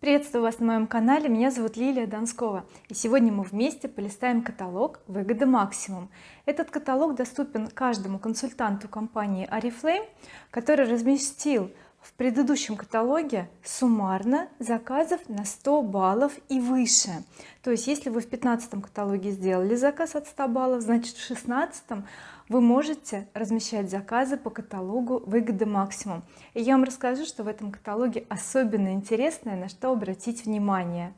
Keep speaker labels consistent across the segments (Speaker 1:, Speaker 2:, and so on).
Speaker 1: приветствую вас на моем канале. Меня зовут Лилия Донскова. И сегодня мы вместе полистаем каталог выгоды максимум этот каталог доступен каждому консультанту компании oriflame который разместил в предыдущем каталоге суммарно заказов на 100 баллов и выше. То есть если вы в 15 каталоге сделали заказ от 100 баллов значит в 16 вы можете размещать заказы по каталогу выгоды максимум и я вам расскажу что в этом каталоге особенно интересное на что обратить внимание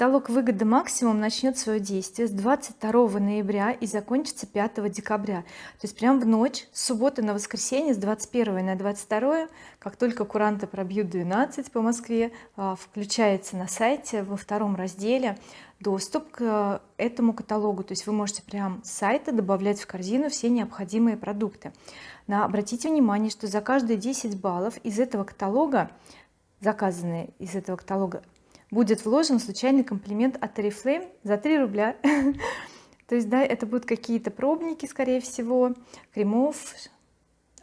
Speaker 1: каталог выгоды максимум начнет свое действие с 22 ноября и закончится 5 декабря. То есть прям в ночь с субботы на воскресенье с 21 на 22 как только куранты пробьют 12 по Москве а, включается на сайте во втором разделе доступ к этому каталогу. То есть вы можете прям с сайта добавлять в корзину все необходимые продукты. Но обратите внимание что за каждые 10 баллов из этого каталога заказанные из этого каталога будет вложен случайный комплимент от oriflame за 3 рубля. То есть да это будут какие-то пробники скорее всего кремов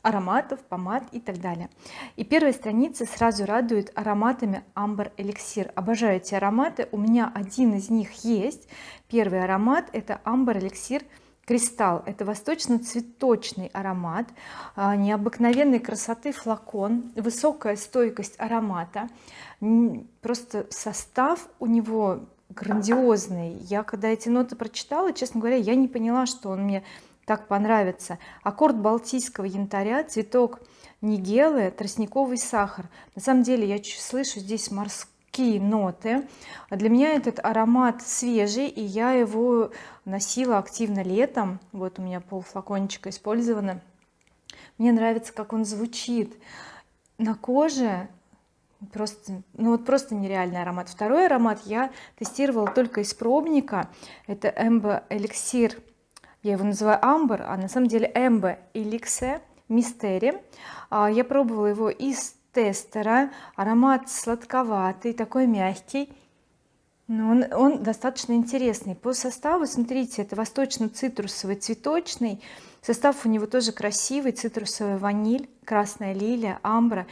Speaker 1: ароматов помад и так далее. И первая страница сразу радует ароматами амбр эликсир обожаю эти ароматы. У меня один из них есть. Первый аромат это амбр эликсир кристалл это восточно-цветочный аромат а, необыкновенной красоты флакон высокая стойкость аромата. Просто состав у него грандиозный. Я когда эти ноты прочитала честно говоря я не поняла что он мне так понравится. Аккорд балтийского янтаря цветок нигелы тростниковый сахар. На самом деле я слышу здесь морской такие ноты. Для меня этот аромат свежий и я его носила активно летом. Вот у меня пол флакончика использовано мне нравится как он звучит. На коже просто ну вот просто нереальный аромат. Второй аромат я тестировала только из пробника. Это эмбо эликсир я его называю амбр а на самом деле эмбо эликсе мистери я пробовала его из тестера. Аромат сладковатый такой мягкий. Но он, он достаточно интересный по составу. Смотрите это восточно-цитрусовый цветочный. Состав у него тоже красивый. Цитрусовая ваниль красная лилия амбра.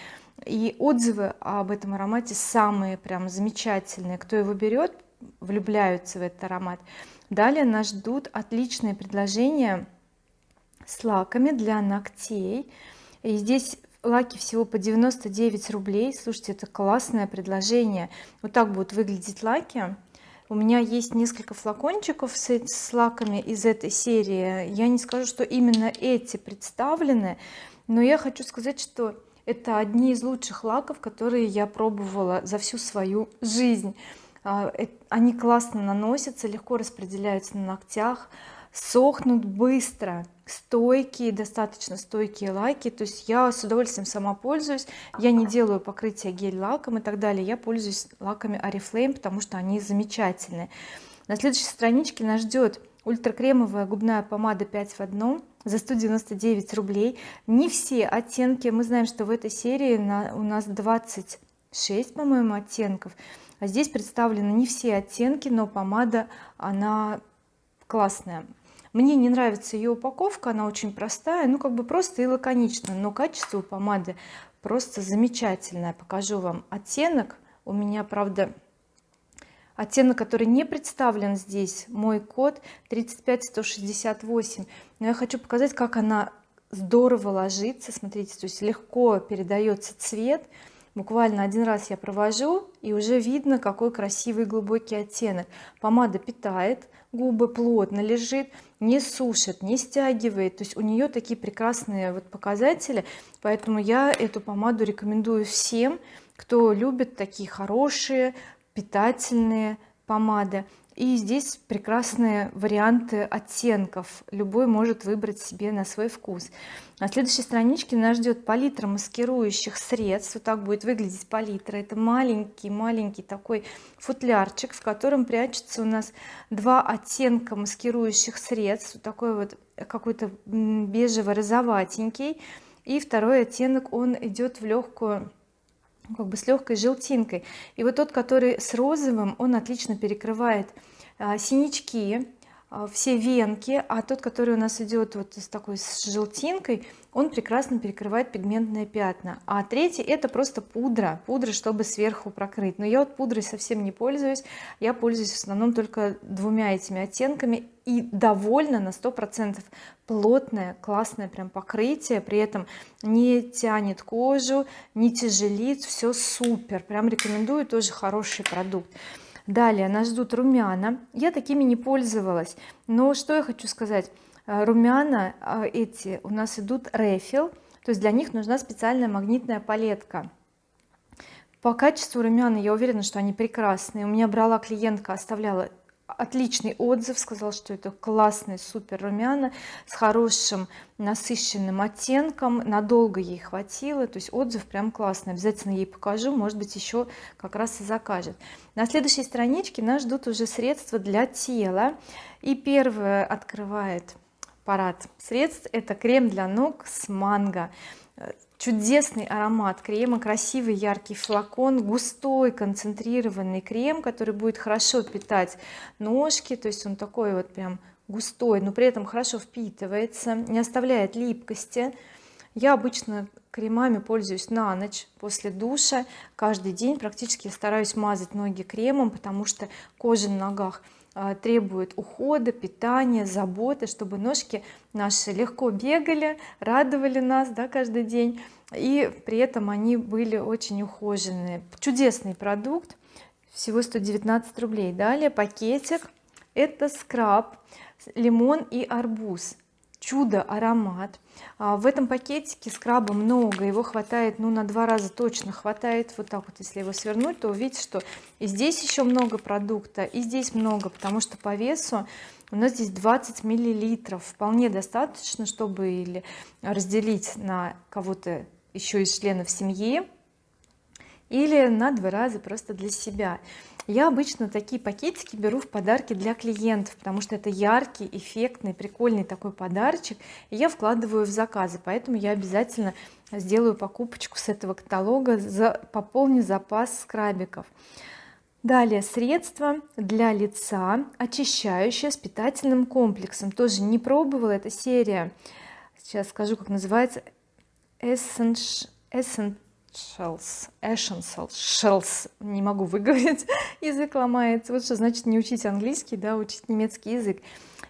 Speaker 1: И отзывы об этом аромате самые прям замечательные. Кто его берет влюбляются в этот аромат. Далее нас ждут отличные предложения с лаками для ногтей. И здесь лаки всего по 99 рублей. Слушайте это классное предложение. Вот так будут выглядеть лаки. У меня есть несколько флакончиков с, с лаками из этой серии. Я не скажу что именно эти представлены но я хочу сказать что это одни из лучших лаков которые я пробовала за всю свою жизнь. А, они классно наносятся легко распределяются на ногтях сохнут быстро стойкие достаточно стойкие лаки то есть я с удовольствием сама пользуюсь. Я не делаю покрытие гель лаком и так далее. Я пользуюсь лаками oriflame потому что они замечательные. На следующей страничке нас ждет ультракремовая губная помада 5 в одном за 199 рублей. Не все оттенки. Мы знаем что в этой серии на, у нас 26 по-моему оттенков. А здесь представлены не все оттенки но помада она классная мне не нравится ее упаковка она очень простая ну как бы просто и лаконично но качество помады просто замечательное. Покажу вам оттенок. У меня правда оттенок который не представлен здесь мой код 35168 но я хочу показать как она здорово ложится. Смотрите то есть легко передается цвет буквально один раз я провожу и уже видно какой красивый глубокий оттенок. Помада питает губы плотно лежит не сушит не стягивает. То есть у нее такие прекрасные вот показатели. Поэтому я эту помаду рекомендую всем кто любит такие хорошие питательные помады и здесь прекрасные варианты оттенков. Любой может выбрать себе на свой вкус. На следующей страничке нас ждет палитра маскирующих средств. Вот так будет выглядеть палитра. Это маленький маленький такой футлярчик в котором прячется у нас два оттенка маскирующих средств. Такой вот какой-то бежево-розоватенький. И второй оттенок он идет в легкую как бы с легкой желтинкой. И вот тот который с розовым он отлично перекрывает а, синячки все венки а тот который у нас идет вот с такой с желтинкой он прекрасно перекрывает пигментные пятна. А третий это просто пудра пудра чтобы сверху прокрыть. Но я вот пудрой совсем не пользуюсь. Я пользуюсь в основном только двумя этими оттенками. И довольна на сто процентов плотное классное прям покрытие. При этом не тянет кожу не тяжелит. Все супер. Прям рекомендую. Тоже хороший продукт далее нас ждут румяна. Я такими не пользовалась. Но что я хочу сказать? Э, румяна э, эти у нас идут рефил. То есть для них нужна специальная магнитная палетка. По качеству румяна я уверена что они прекрасные. У меня брала клиентка оставляла отличный отзыв сказал что это классный супер румяна с хорошим насыщенным оттенком надолго ей хватило то есть отзыв прям классный обязательно ей покажу может быть еще как раз и закажет. На следующей страничке нас ждут уже средства для тела. И первое открывает парад средств это крем для ног с манго чудесный аромат крема красивый яркий флакон густой концентрированный крем который будет хорошо питать ножки то есть он такой вот прям густой но при этом хорошо впитывается не оставляет липкости. Я обычно кремами пользуюсь на ночь после душа. Каждый день практически стараюсь мазать ноги кремом потому что кожа на ногах требует ухода питания заботы чтобы ножки наши легко бегали радовали нас да, каждый день. И при этом они были очень ухоженные. Чудесный продукт всего 119 рублей. Далее пакетик. Это скраб лимон и арбуз чудо аромат. А в этом пакетике скраба много его хватает ну на два раза точно хватает. Вот так вот если его свернуть то увидите что и здесь еще много продукта и здесь много потому что по весу у нас здесь 20 миллилитров. Вполне достаточно чтобы или разделить на кого-то еще из членов семьи или на два раза просто для себя я обычно такие пакетики беру в подарки для клиентов потому что это яркий эффектный прикольный такой подарочек и я вкладываю в заказы. Поэтому я обязательно сделаю покупочку с этого каталога за пополню запас скрабиков. Далее средство для лица очищающее с питательным комплексом. Тоже не пробовала эта серия сейчас скажу как называется Essence, Essence Shells, Essentials, не могу выговорить, язык ломается, вот что значит не учить английский, да, учить немецкий язык.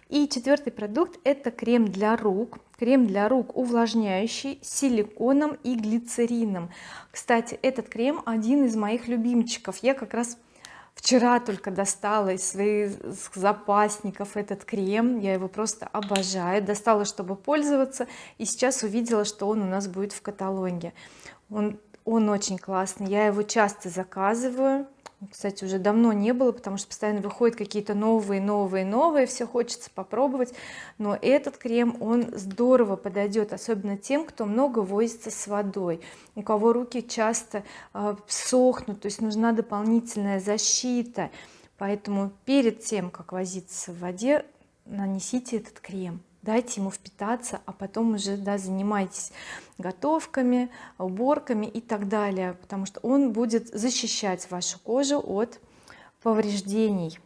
Speaker 1: И четвертый продукт это крем для рук, крем для рук увлажняющий силиконом и глицерином. Кстати, этот крем один из моих любимчиков, я как раз вчера только достала из своих запасников этот крем. Я его просто обожаю. Достала чтобы пользоваться и сейчас увидела что он у нас будет в каталоге. Он он очень классный я его часто заказываю. Кстати уже давно не было потому что постоянно выходят какие-то новые новые новые все хочется попробовать. Но этот крем он здорово подойдет особенно тем кто много возится с водой у кого руки часто э, сохнут то есть нужна дополнительная защита. Поэтому перед тем как возиться в воде нанесите этот крем дайте ему впитаться а потом уже да, занимайтесь готовками уборками и так далее потому что он будет защищать вашу кожу от повреждений.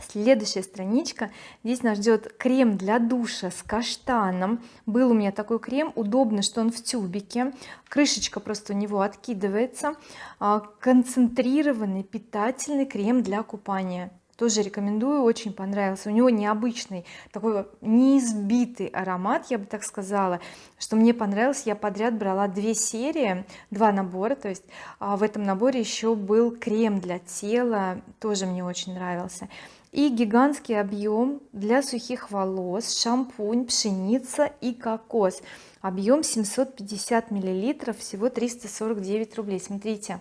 Speaker 1: Следующая страничка. Здесь нас ждет крем для душа с каштаном. Был у меня такой крем удобно что он в тюбике. Крышечка просто у него откидывается. А, концентрированный питательный крем для купания тоже рекомендую очень понравился. У него необычный такой неизбитый аромат я бы так сказала. Что мне понравилось я подряд брала две серии два набора то есть а в этом наборе еще был крем для тела тоже мне очень нравился. И гигантский объем для сухих волос шампунь пшеница и кокос. Объем 750 миллилитров всего 349 рублей. Смотрите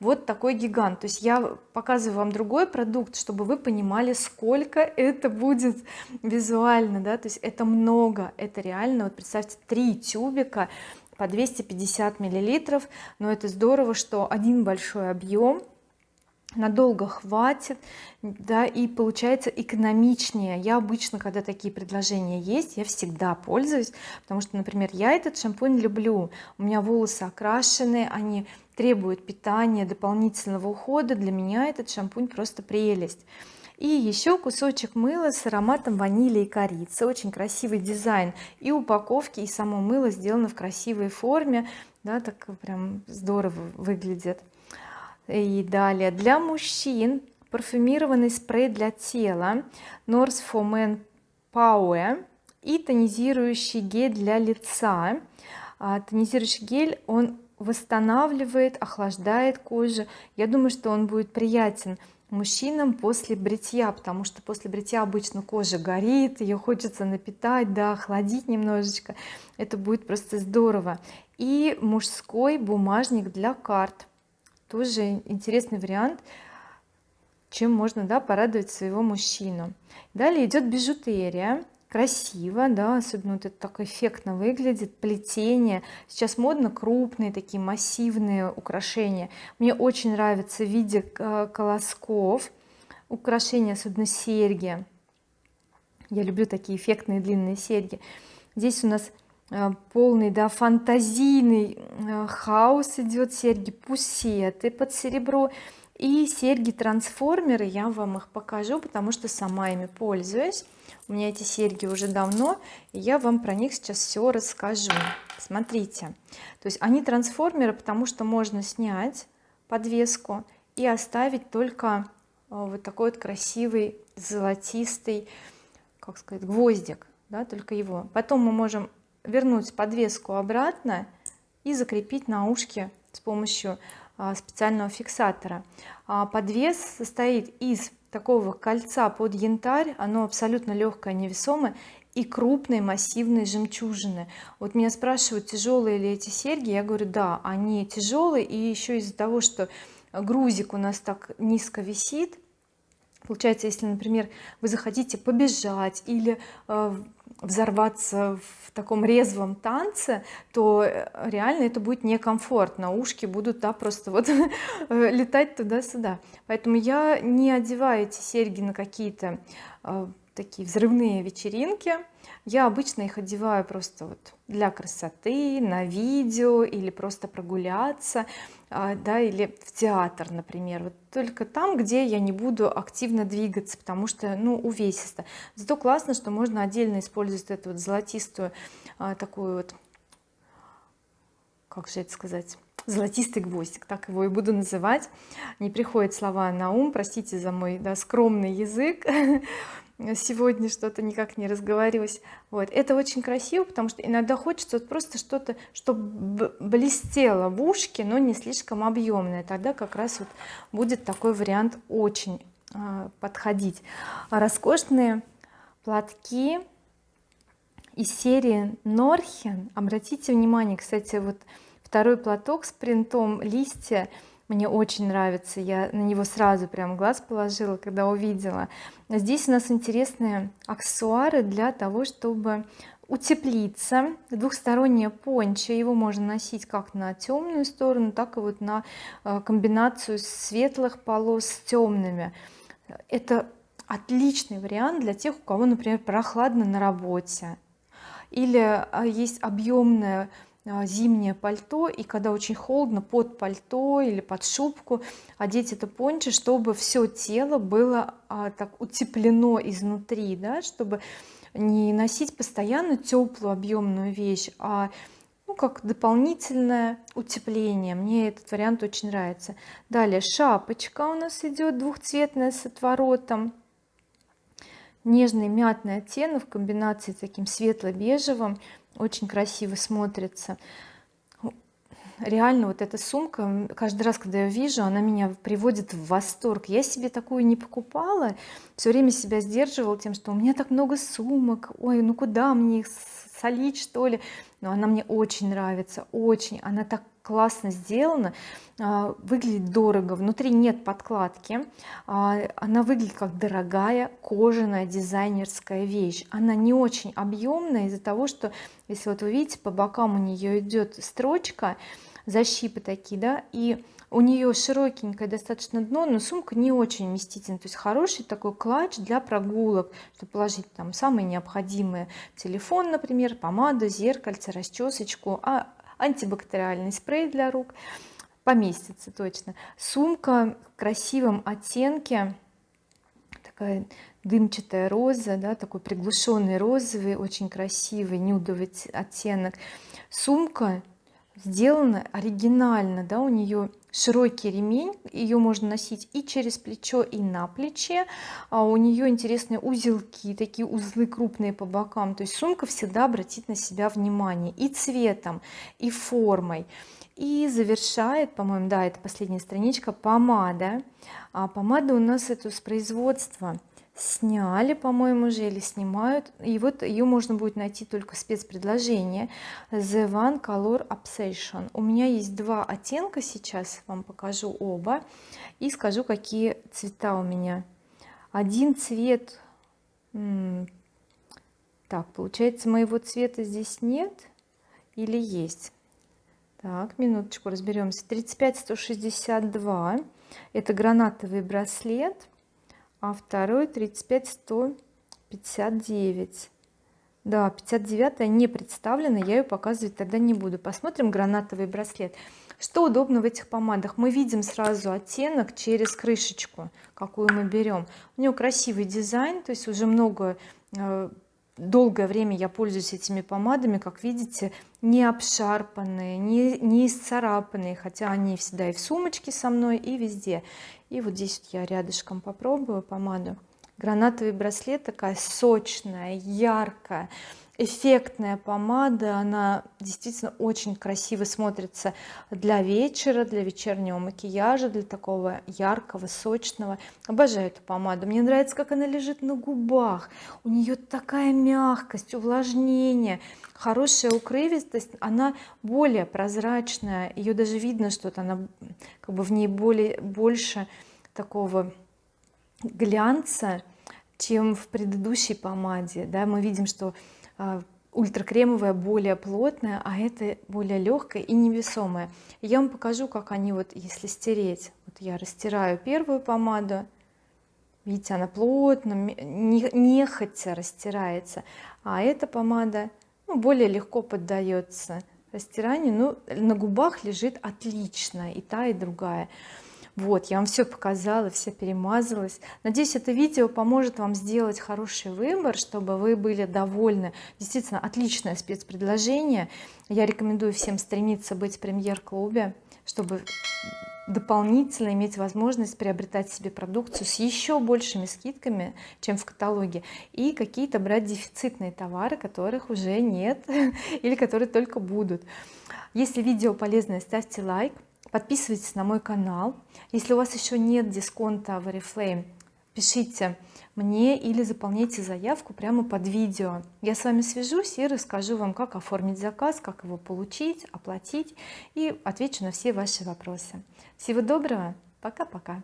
Speaker 1: вот такой гигант. То есть я показываю вам другой продукт чтобы вы понимали сколько это будет визуально да. То есть это много это реально. Вот представьте три тюбика по 250 миллилитров. Но это здорово что один большой объем надолго хватит да и получается экономичнее. Я обычно когда такие предложения есть я всегда пользуюсь потому что например я этот шампунь люблю. У меня волосы окрашены они требуют питания дополнительного ухода. Для меня этот шампунь просто прелесть. И еще кусочек мыла с ароматом ванили и корицы. Очень красивый дизайн. И упаковки и само мыло сделано в красивой форме. Да так прям здорово выглядит и далее. Для мужчин парфюмированный спрей для тела North for Men Power и тонизирующий гель для лица. А, тонизирующий гель он восстанавливает охлаждает кожу. Я думаю что он будет приятен мужчинам после бритья потому что после бритья обычно кожа горит ее хочется напитать да охладить немножечко. Это будет просто здорово. И мужской бумажник для карт тоже интересный вариант чем можно да порадовать своего мужчину. Далее идет бижутерия. Красиво да особенно вот это так эффектно выглядит плетение. Сейчас модно крупные такие массивные украшения. Мне очень нравится в виде э, колосков украшения особенно серьги. Я люблю такие эффектные длинные серьги. Здесь у нас полный да фантазийный э, хаос идет серьги пусеты под серебро. И серьги трансформеры я вам их покажу потому что сама ими пользуюсь. У меня эти серьги уже давно и я вам про них сейчас все расскажу. Смотрите. То есть они трансформеры потому что можно снять подвеску и оставить только э, вот такой вот красивый золотистый как сказать гвоздик да, только его. Потом мы можем вернуть подвеску обратно и закрепить на ушке с помощью а, специального фиксатора. А подвес состоит из такого кольца под янтарь оно абсолютно легкое невесомое и крупные массивные жемчужины. Вот меня спрашивают тяжелые ли эти серьги я говорю да они тяжелые и еще из-за того что грузик у нас так низко висит получается если например вы захотите побежать или э, взорваться в таком резвом танце то э, реально это будет некомфортно. Ушки будут да просто вот э, летать туда-сюда. Поэтому я не одеваю эти серьги на какие-то э, такие взрывные вечеринки. Я обычно их одеваю просто вот для красоты на видео или просто прогуляться а, да или в театр например. Вот только там где я не буду активно двигаться потому что ну увесисто. Зато классно что можно отдельно использовать эту вот золотистую а, такую вот как же это сказать золотистый гвоздик так его и буду называть. Не приходят слова на ум простите за мой да, скромный язык сегодня что-то никак не разговаривалась вот. Это очень красиво потому что иногда хочется вот просто что-то чтобы блестело в ушке но не слишком объемное тогда как раз вот будет такой вариант очень э, подходить. Роскошные платки из серии Норхен обратите внимание кстати вот второй платок с принтом листья мне очень нравится я на него сразу прям глаз положила когда увидела. Здесь у нас интересные аксессуары для того чтобы утеплиться. Двухстороннее пончо его можно носить как на темную сторону так и вот на э, комбинацию светлых полос с темными. Это отличный вариант для тех у кого например прохладно на работе. Или а, есть объемная зимнее пальто и когда очень холодно под пальто или под шубку одеть это пончо чтобы все тело было а, так утеплено изнутри да чтобы не носить постоянно теплую объемную вещь а ну как дополнительное утепление. Мне этот вариант очень нравится. Далее шапочка у нас идет двухцветная с отворотом. Нежный мятный оттенок в комбинации с таким светло-бежевым очень красиво смотрится. Реально вот эта сумка каждый раз когда я вижу она меня приводит в восторг. Я себе такую не покупала все время себя сдерживала тем что у меня так много сумок ой ну куда мне их солить что ли? Но она мне очень нравится очень. Она так классно сделана выглядит дорого внутри нет подкладки а, она выглядит как дорогая кожаная дизайнерская вещь. Она не очень объемная из-за того что если вот вы видите по бокам у нее идет строчка защипы такие да и у нее широкенькое достаточно дно но сумка не очень вместительная. То есть хороший такой клатч для прогулок чтобы положить там самые необходимые телефон например помаду зеркальце расчесочку а антибактериальный спрей для рук. Поместится точно. Сумка в красивом оттенке. Такая дымчатая роза да, такой приглушенный розовый очень красивый нюдовый оттенок. Сумка сделана оригинально да у нее широкий ремень ее можно носить и через плечо и на плече. А у нее интересные узелки такие узлы крупные по бокам. То есть сумка всегда обратит на себя внимание и цветом и формой. И завершает по-моему да это последняя страничка помада. А помада у нас это с производства сняли по-моему уже или снимают. И вот ее можно будет найти только спецпредложение The One Color Obsession. У меня есть два оттенка сейчас вам покажу оба и скажу какие цвета у меня. Один цвет так получается моего цвета здесь нет или есть? Так минуточку разберемся 35 162 это гранатовый браслет а второй 35 159 да 59 не представлена я ее показывать тогда не буду. Посмотрим гранатовый браслет. Что удобно в этих помадах? Мы видим сразу оттенок через крышечку какую мы берем у нее красивый дизайн то есть уже много э, долгое время я пользуюсь этими помадами. Как видите не обшарпанные не, не исцарапанные хотя они всегда и в сумочке со мной и везде и вот здесь я рядышком попробую помаду гранатовый браслет такая сочная яркая эффектная помада. Она действительно очень красиво смотрится для вечера для вечернего макияжа для такого яркого сочного. Обожаю эту помаду. Мне нравится как она лежит на губах. У нее такая мягкость увлажнение хорошая укрывистость. Она более прозрачная. Ее даже видно что-то она как бы в ней более больше такого глянца чем в предыдущей помаде да мы видим что а, ультракремовая более плотная а это более легкая и невесомая. Я вам покажу как они вот если стереть. Вот я растираю первую помаду. Видите она плотно нехотя растирается. А эта помада ну, более легко поддается растиранию. Ну на губах лежит отлично и та и другая вот я вам все показала все перемазалась. Надеюсь это видео поможет вам сделать хороший выбор чтобы вы были довольны. Действительно отличное спецпредложение. Я рекомендую всем стремиться быть в премьер-клубе чтобы дополнительно иметь возможность приобретать себе продукцию с еще большими скидками чем в каталоге и какие-то брать дефицитные товары которых уже нет или которые только будут. Если видео полезное ставьте лайк подписывайтесь на мой канал. Если у вас еще нет дисконта в oriflame пишите мне или заполняйте заявку прямо под видео. Я с вами свяжусь и расскажу вам как оформить заказ как его получить оплатить и отвечу на все ваши вопросы. Всего доброго. Пока-пока